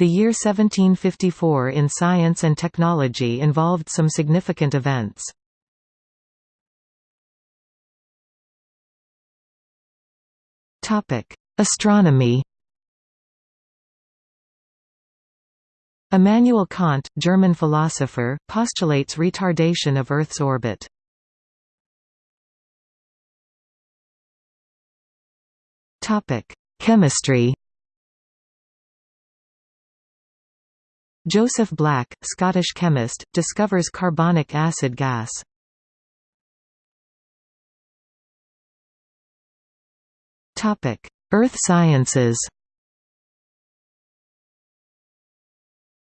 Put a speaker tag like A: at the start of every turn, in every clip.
A: The year 1754 in science and technology involved some significant events. Astronomy Immanuel Kant, German philosopher, postulates retardation of Earth's orbit. Chemistry Joseph Black, Scottish chemist, discovers carbonic acid gas. Earth sciences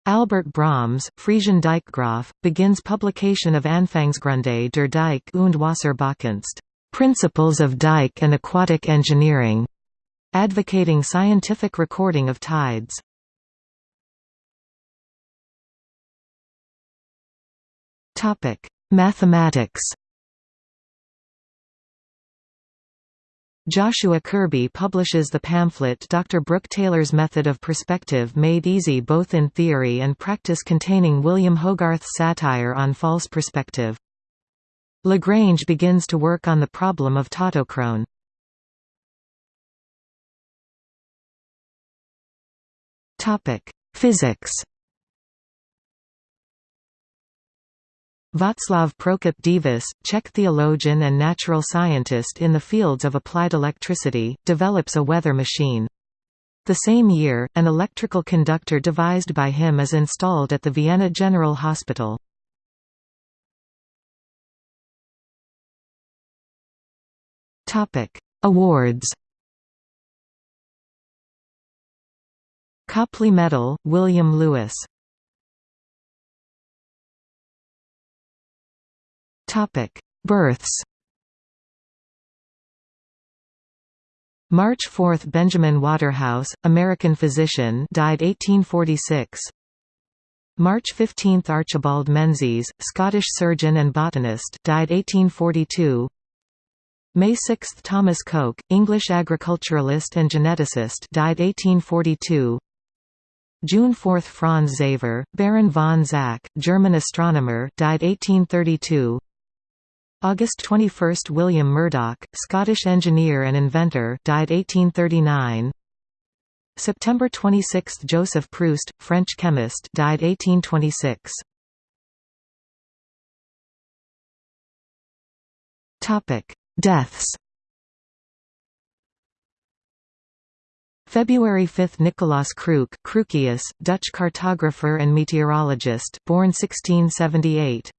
A: Albert Brahms, Friesian Dijkgraaf, begins publication of Anfangsgründe der Deich und Wasserbaukunst Principles of Dike and Aquatic Engineering, advocating scientific recording of tides. Mathematics Joshua Kirby publishes the pamphlet Dr. Brooke Taylor's Method of Perspective Made Easy both in theory and practice containing William Hogarth's satire on false perspective. Lagrange begins to work on the problem of tautochrone. Physics Václav Prokop Divis, Czech theologian and natural scientist in the fields of applied electricity, develops a weather machine. The same year, an electrical conductor devised by him is installed at the Vienna General Hospital. Awards Copley Medal, William Lewis Topic: Births. March 4 – Benjamin Waterhouse, American physician died 1846 March 15 – Archibald Menzies, Scottish surgeon and botanist died 1842 May 6 – Thomas Coke, English agriculturalist and geneticist died 1842 June 4 – Franz Xaver, Baron von Zach, German astronomer died 1832 August 21 – William Murdoch, Scottish engineer and inventor died 1839 September 26 – Joseph Proust, French chemist died 1826 Deaths. February 5 – Nicolaas Kruik Crookes, Dutch cartographer and meteorologist born 1678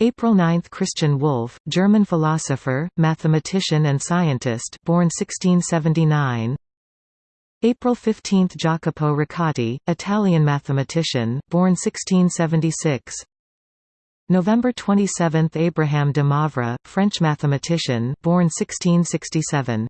A: April 9 – Christian Wolff, German philosopher, mathematician and scientist born 1679 April 15 – Jacopo Riccati, Italian mathematician, born 1676 November 27 – Abraham de Moivre, French mathematician, born 1667